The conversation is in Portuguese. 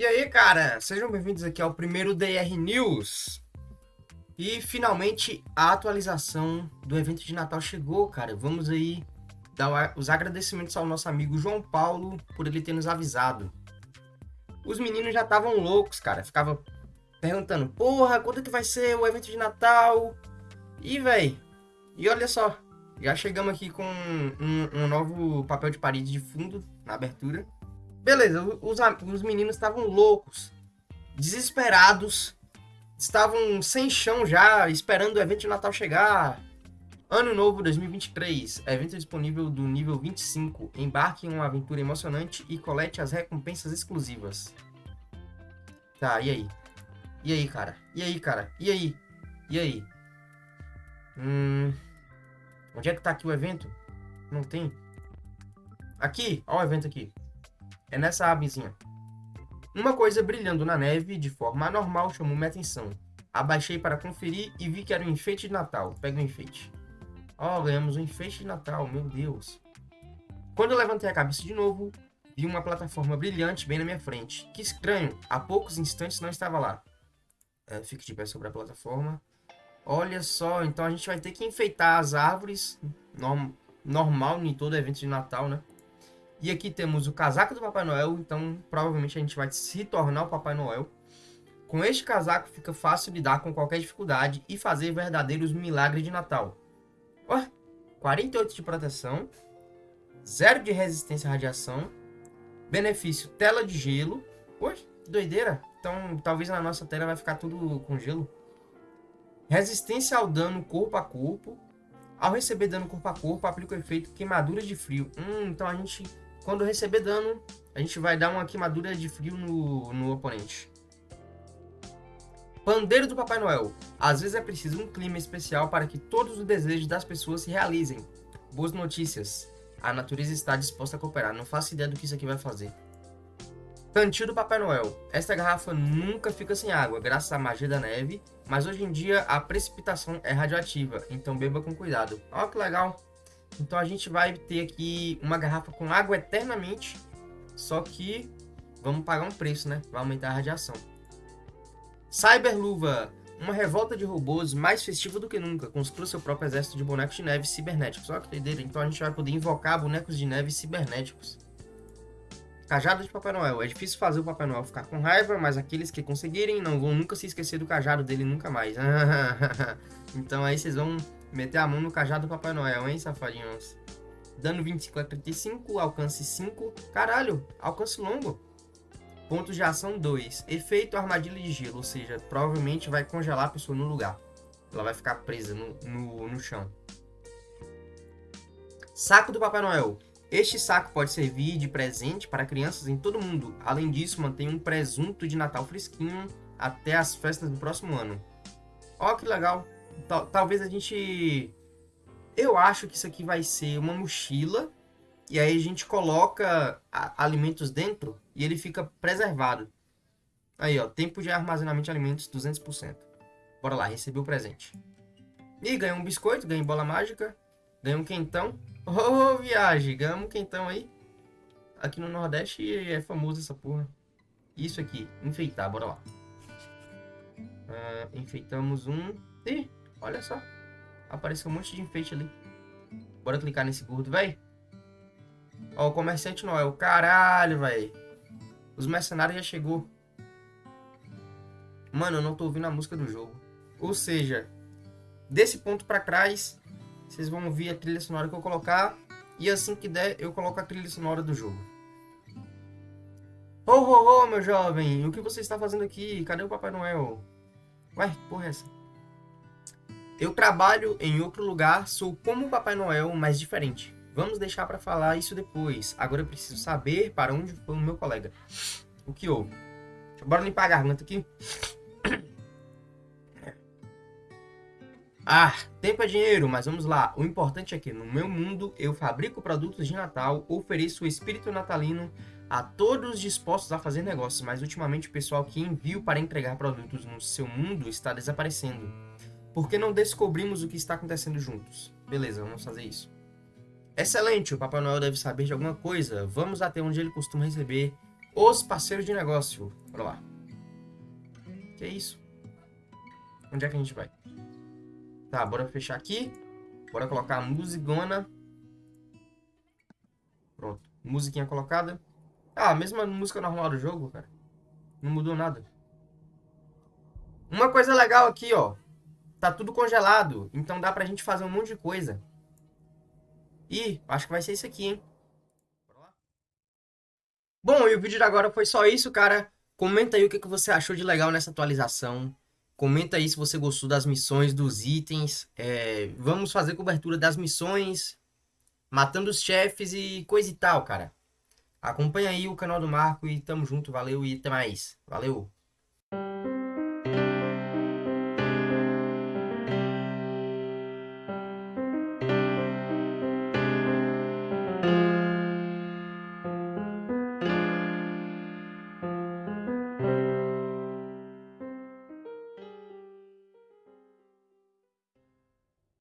E aí, cara, sejam bem-vindos aqui ao primeiro DR News. E finalmente a atualização do evento de Natal chegou, cara. Vamos aí dar os agradecimentos ao nosso amigo João Paulo por ele ter nos avisado. Os meninos já estavam loucos, cara. Ficava perguntando, porra, quando que vai ser o evento de Natal? E, véi, e olha só, já chegamos aqui com um, um novo papel de parede de fundo na abertura. Beleza, os, os meninos estavam loucos, desesperados, estavam sem chão já, esperando o evento de Natal chegar. Ano Novo 2023, evento disponível do nível 25. Embarque em uma aventura emocionante e colete as recompensas exclusivas. Tá, e aí? E aí, cara? E aí, cara? E aí? E aí? Hum... Onde é que tá aqui o evento? Não tem. Aqui, ó o evento aqui. É nessa abezinha. Uma coisa brilhando na neve de forma anormal chamou minha atenção. Abaixei para conferir e vi que era um enfeite de Natal. Pega o enfeite. Ó, oh, ganhamos um enfeite de Natal, meu Deus. Quando eu levantei a cabeça de novo, vi uma plataforma brilhante bem na minha frente. Que estranho, há poucos instantes não estava lá. É, fique de pé sobre a plataforma. Olha só, então a gente vai ter que enfeitar as árvores, norm normal em todo evento de Natal, né? E aqui temos o casaco do Papai Noel, então provavelmente a gente vai se tornar o Papai Noel. Com este casaco fica fácil lidar com qualquer dificuldade e fazer verdadeiros milagres de Natal. Ué, 48 de proteção, 0 de resistência à radiação, benefício tela de gelo. Ué, doideira. Então talvez na nossa tela vai ficar tudo com gelo. Resistência ao dano corpo a corpo. Ao receber dano corpo a corpo, aplica o efeito queimadura de frio. Hum, então a gente quando receber dano, a gente vai dar uma queimadura de frio no, no oponente. Pandeiro do Papai Noel. Às vezes é preciso um clima especial para que todos os desejos das pessoas se realizem. Boas notícias. A natureza está disposta a cooperar. Não faço ideia do que isso aqui vai fazer. Cantil do Papai Noel. Esta garrafa nunca fica sem água, graças à magia da neve, mas hoje em dia a precipitação é radioativa, então beba com cuidado. Olha que legal. Então a gente vai ter aqui uma garrafa com água eternamente, só que vamos pagar um preço, né? Vai aumentar a radiação. Cyberluva, uma revolta de robôs mais festiva do que nunca, construa seu próprio exército de bonecos de neve cibernéticos. Olha que doideira, então a gente vai poder invocar bonecos de neve cibernéticos. Cajado de Papai Noel. É difícil fazer o Papai Noel ficar com raiva, mas aqueles que conseguirem não vão nunca se esquecer do cajado dele nunca mais. então aí vocês vão Meter a mão no cajado do Papai Noel, hein, safadinhos? Dano 25 a 35, alcance 5. Caralho, alcance longo. Pontos de ação 2. Efeito armadilha de gelo, ou seja, provavelmente vai congelar a pessoa no lugar. Ela vai ficar presa no, no, no chão. Saco do Papai Noel. Este saco pode servir de presente para crianças em todo mundo. Além disso, mantém um presunto de Natal fresquinho até as festas do próximo ano. Ó, que legal tal, talvez a gente... Eu acho que isso aqui vai ser uma mochila. E aí a gente coloca a, alimentos dentro e ele fica preservado. Aí, ó. Tempo de armazenamento de alimentos 200%. Bora lá, receber o presente. E ganhou um biscoito, ganhei bola mágica. Ganhei um quentão. Ô, oh, viagem, ganhamos um quentão aí. Aqui no Nordeste é famoso essa porra. Isso aqui, enfeitar, bora lá. Uh, enfeitamos um. Ih, Olha só. Apareceu um monte de enfeite ali. Bora clicar nesse gordo, véi. Ó, o comerciante Noel. Caralho, véi. Os mercenários já chegou. Mano, eu não tô ouvindo a música do jogo. Ou seja, desse ponto pra trás, vocês vão ouvir a trilha sonora que eu colocar. E assim que der, eu coloco a trilha sonora do jogo. Ô, ô, ô, meu jovem, o que você está fazendo aqui? Cadê o Papai Noel? Ué, que porra é essa? Eu trabalho em outro lugar, sou como o Papai Noel, mas diferente. Vamos deixar para falar isso depois. Agora eu preciso saber para onde foi o meu colega. O que houve? Bora limpar a garganta aqui. Ah, tempo é dinheiro, mas vamos lá. O importante é que no meu mundo eu fabrico produtos de Natal, ofereço o espírito natalino a todos dispostos a fazer negócios, mas ultimamente o pessoal que envio para entregar produtos no seu mundo está desaparecendo. Por que não descobrimos o que está acontecendo juntos? Beleza, vamos fazer isso. Excelente, o Papai Noel deve saber de alguma coisa. Vamos até onde ele costuma receber os parceiros de negócio. Bora lá. Que isso? Onde é que a gente vai? Tá, bora fechar aqui. Bora colocar a musicona. Pronto. Musiquinha colocada. Ah, mesma música normal do jogo, cara. Não mudou nada. Uma coisa legal aqui, ó. Tá tudo congelado. Então dá pra gente fazer um monte de coisa. E acho que vai ser isso aqui, hein? Bom, e o vídeo de agora foi só isso, cara. Comenta aí o que, que você achou de legal nessa atualização. Comenta aí se você gostou das missões, dos itens. É, vamos fazer cobertura das missões, matando os chefes e coisa e tal, cara. Acompanha aí o canal do Marco e tamo junto, valeu e até mais. Valeu!